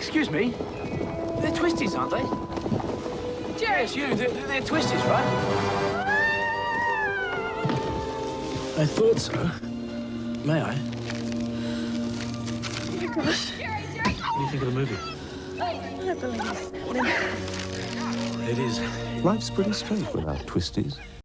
excuse me. They're twisties, aren't they? Jerry! Yes, you. They're, they're twisties, right? I thought so. May I? Oh my gosh. Jerry, Jerry! What do you think of the movie? I believe it. It is. Life's pretty straight without twisties.